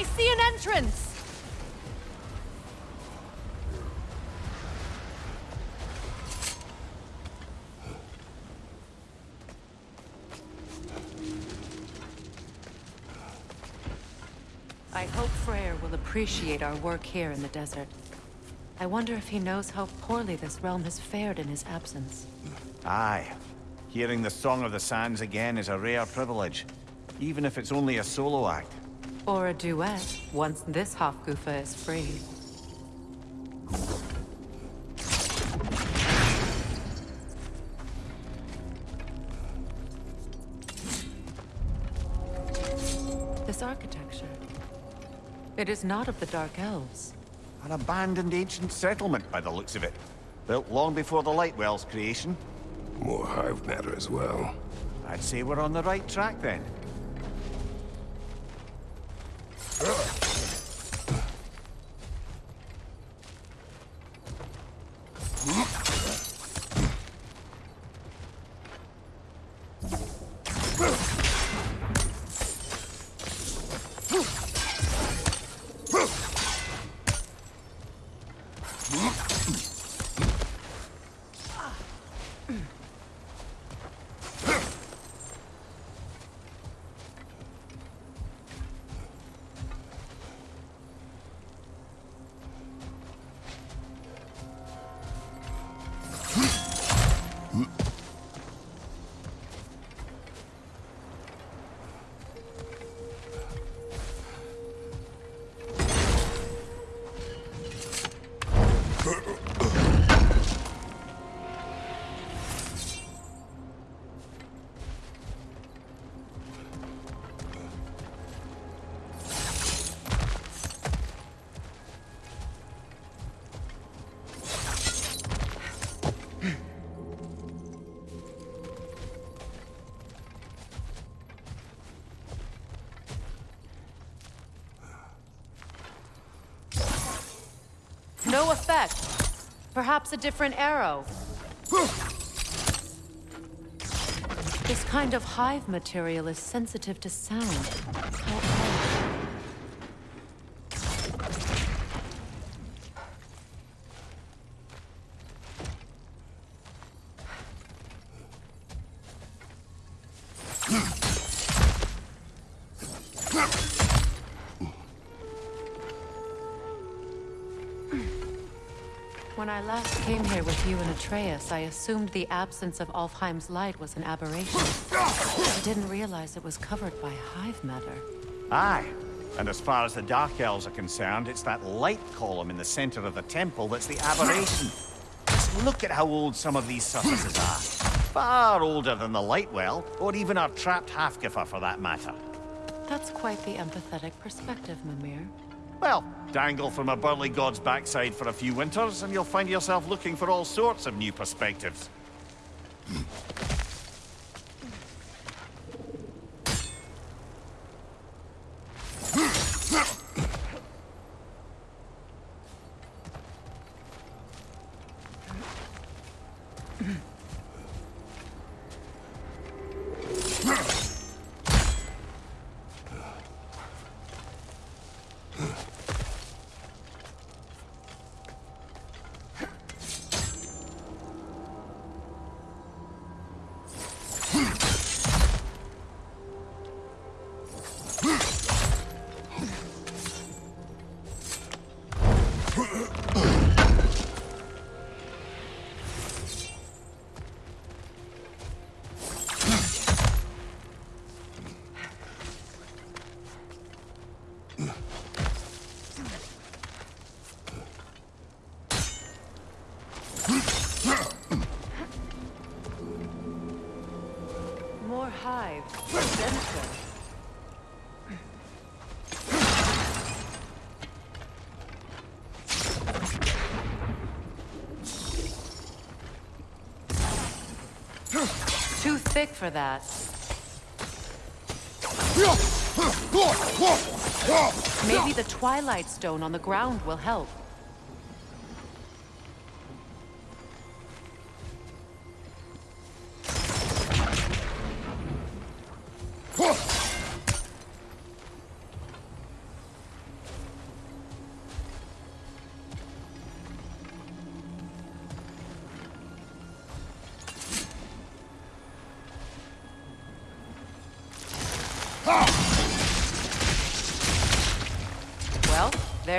I see an entrance! I hope Freyr will appreciate our work here in the desert. I wonder if he knows how poorly this realm has fared in his absence. Aye. Hearing the Song of the Sands again is a rare privilege, even if it's only a solo act. Or a duet, once this Hafgufa is free. Is not of the Dark Elves. An abandoned ancient settlement, by the looks of it. Built long before the Lightwell's creation. More hive matter as well. I'd say we're on the right track then. Huh? No effect. Perhaps a different arrow. This kind of hive material is sensitive to sound. How with you and Atreus, I assumed the absence of Alfheim's light was an aberration. I didn't realize it was covered by hive matter. Aye. And as far as the Dark Elves are concerned, it's that light column in the center of the temple that's the aberration. Just look at how old some of these surfaces are. Far older than the Lightwell, or even our trapped Hafgufa for that matter. That's quite the empathetic perspective, Mimir. Well, dangle from a burly god's backside for a few winters, and you'll find yourself looking for all sorts of new perspectives. Thick for that. Maybe the Twilight Stone on the ground will help.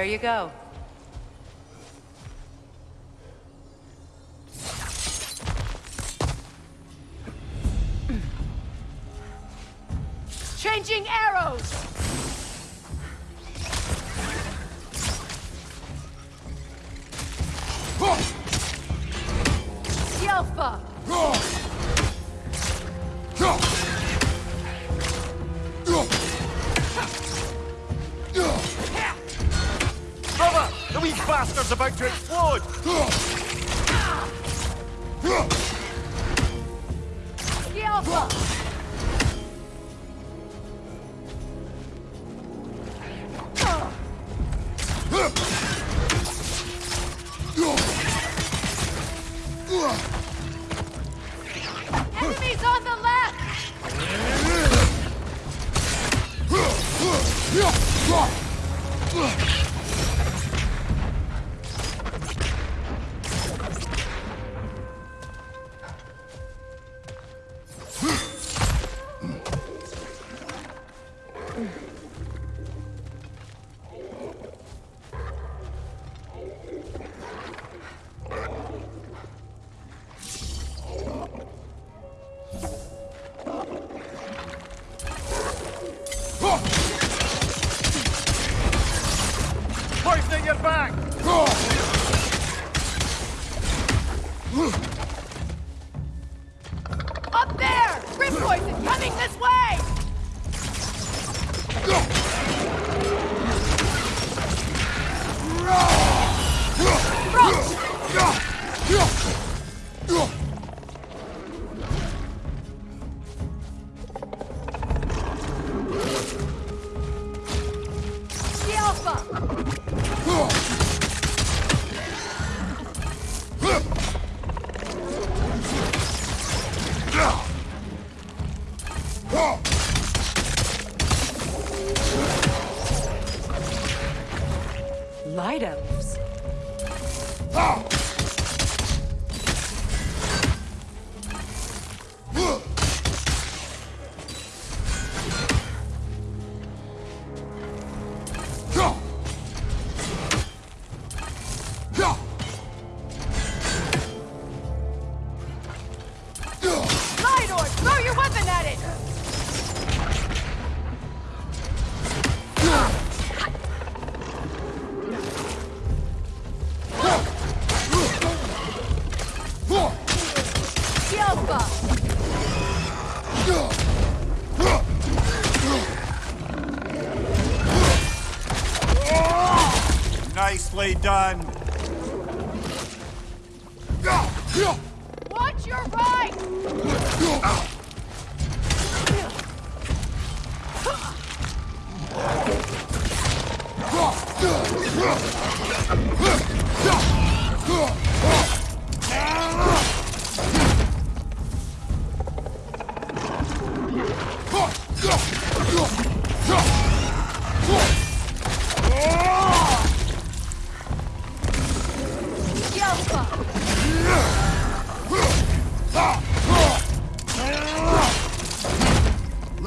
There you go. Changing arrows! Yelfa! About to explode!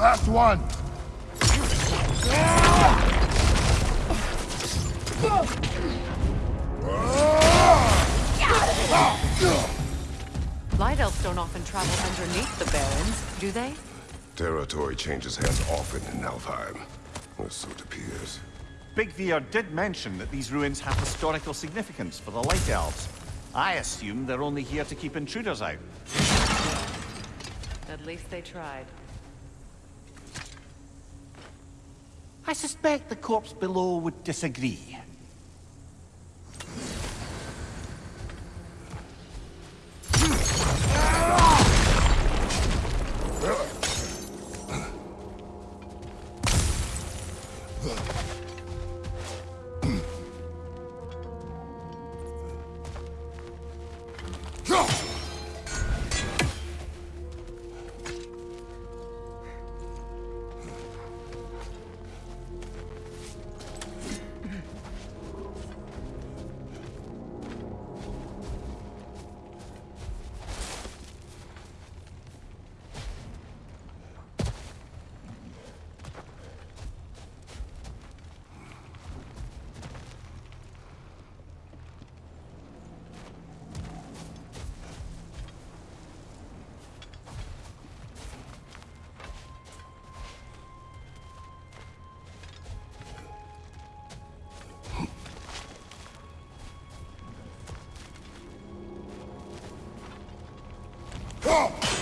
Last one! Light elves don't often travel underneath the Barrens, do they? Territory changes hands often in Alfheim. Or so it appears. Big Veer did mention that these ruins have historical significance for the Light Elves. I assume they're only here to keep intruders out. At least they tried. I suspect the corpse below would disagree. Ugh. Look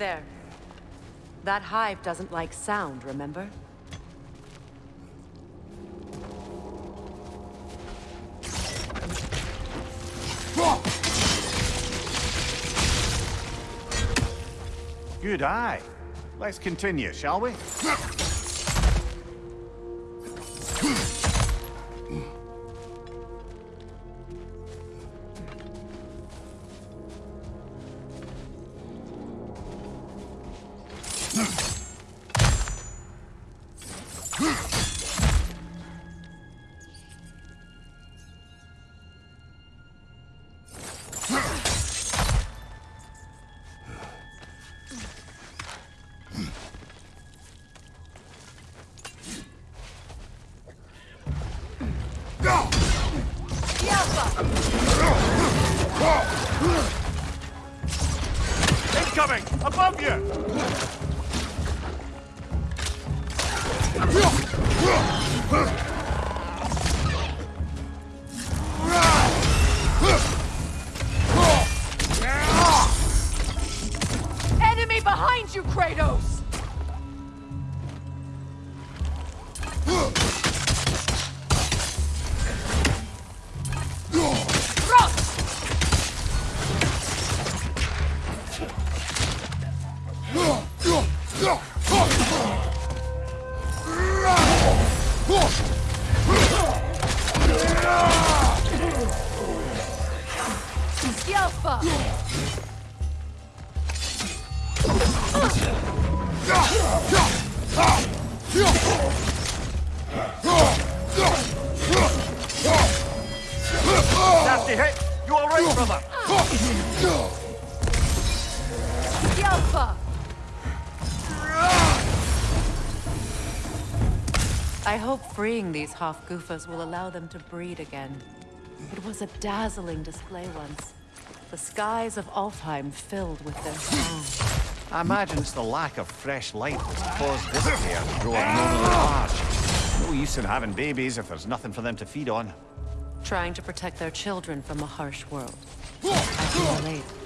there. That hive doesn't like sound, remember? Good eye. Let's continue, shall we? Incoming! Above you! Enemy behind you, Kratos! Nasty hit! You alright, brother? Yelpa! I hope freeing these Hafgufas will allow them to breed again. It was a dazzling display once. The skies of Alfheim filled with their song. I imagine it's the lack of fresh light that's caused this pair to grow abnormally large. No use in having babies if there's nothing for them to feed on. Trying to protect their children from a harsh world. I can relate.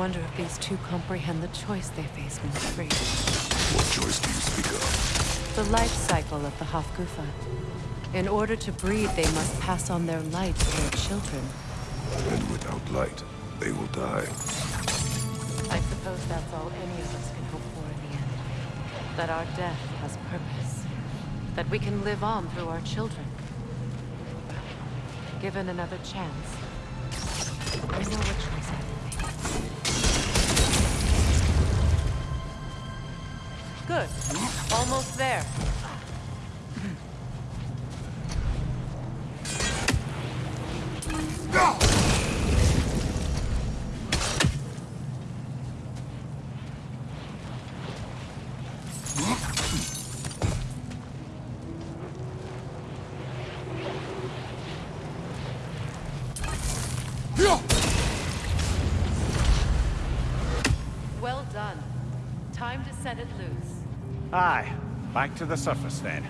Wonder if these two comprehend the choice they face when free. What choice do you speak of? The life cycle of the Hafgufa. In order to breed, they must pass on their light to their children. And without light, they will die. I suppose that's all any of us can hope for in the end. That our death has purpose. That we can live on through our children. Given another chance, I know what Good. Almost there. Aye, back to the surface then.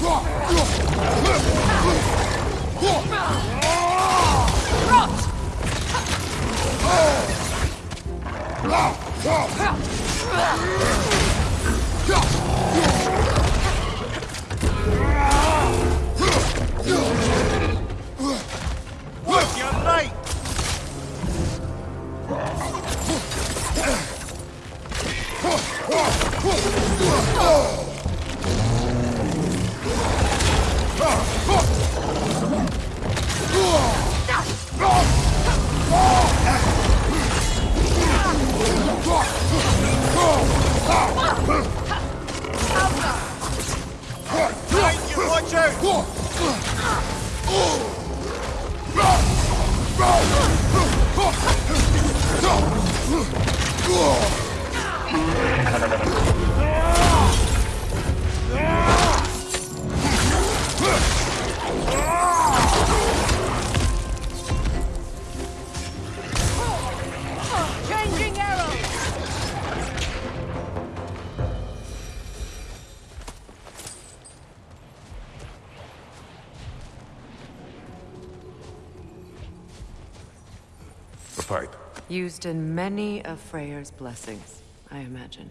You're Right, Used in many of Freyr's blessings, I imagine.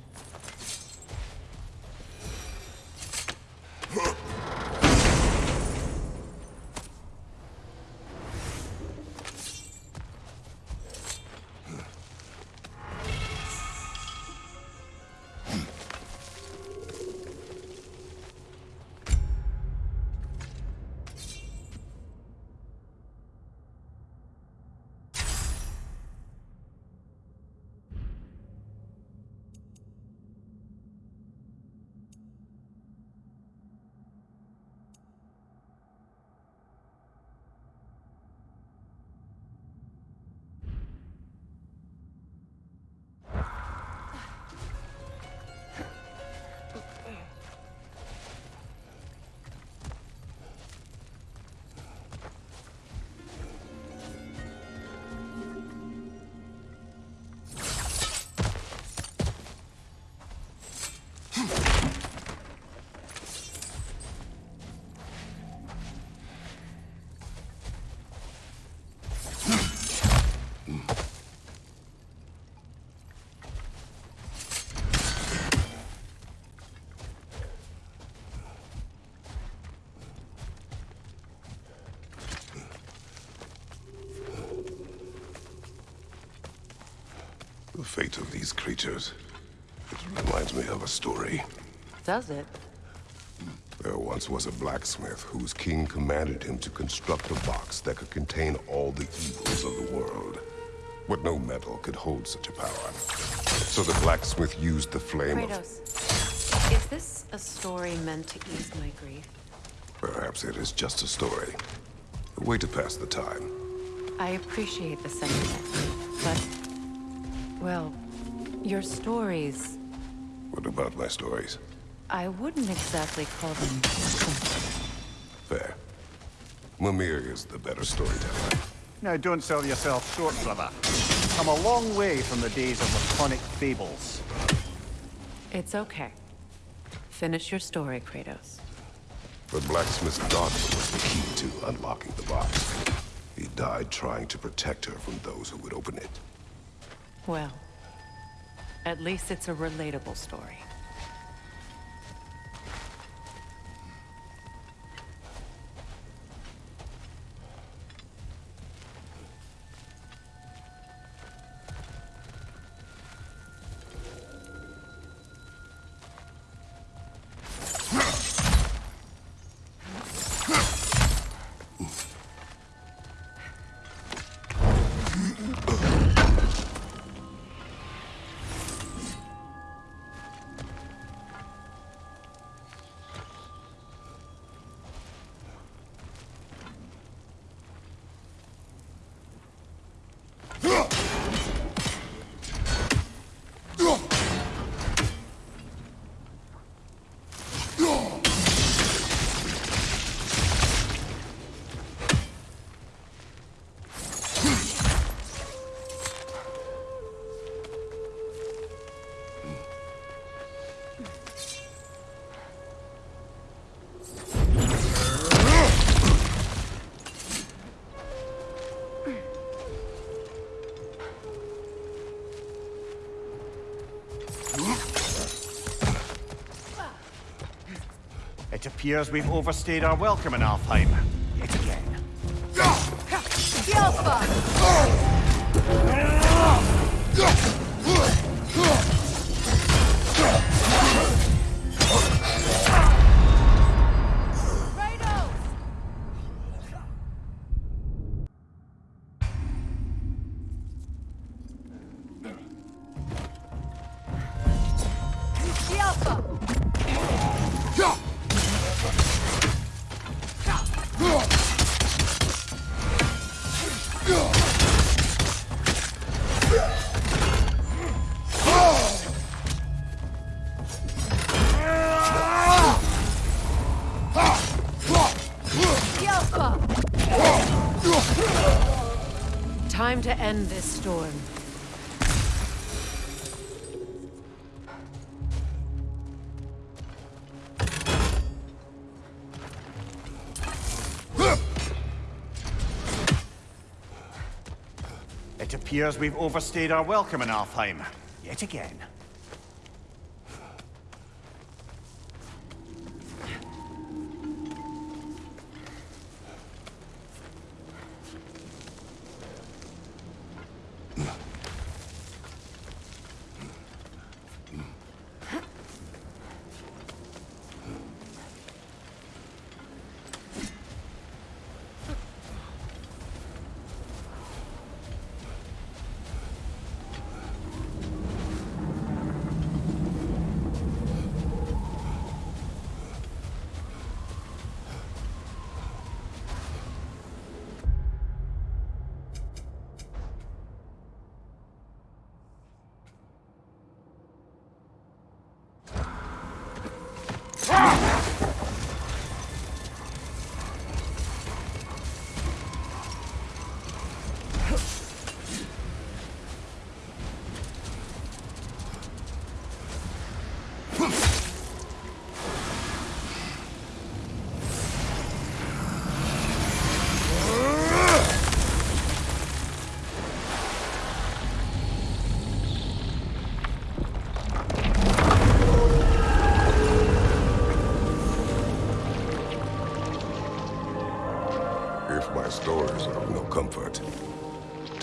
The fate of these creatures. It reminds me of a story. Does it? There once was a blacksmith whose king commanded him to construct a box that could contain all the evils of the world. But no metal could hold such a power. So the blacksmith used the flame of... Kratos, is this a story meant to ease my grief? Perhaps it is just a story. A way to pass the time. I appreciate the sentiment, but... Well, your stories... What about my stories? I wouldn't exactly call them simple. Fair. Mimir is the better storyteller. Now, don't sell yourself short, brother. I'm a long way from the days of laconic fables. It's okay. Finish your story, Kratos. The blacksmith's daughter was the key to unlocking the box. He died trying to protect her from those who would open it. Well, at least it's a relatable story. It appears we've overstayed our welcome in Alfheim. Time to end this storm. It appears we've overstayed our welcome in Alfheim. Yet again.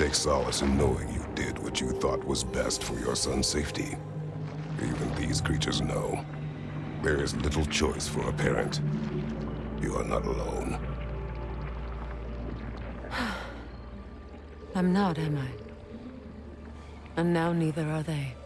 Take solace in knowing you did what you thought was best for your son's safety. Even these creatures know. There is little choice for a parent. You are not alone. I'm not, am I? And now neither are they.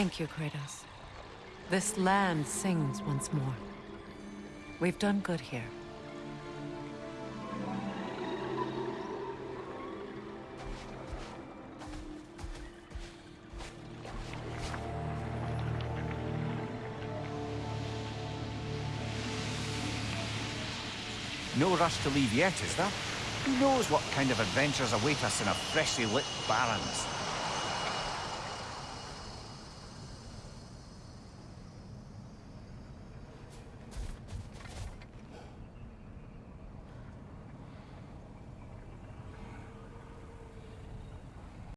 Thank you, Kratos. This land sings once more. We've done good here. No rush to leave yet, is there? Who knows what kind of adventures await us in a freshly lit Barrens?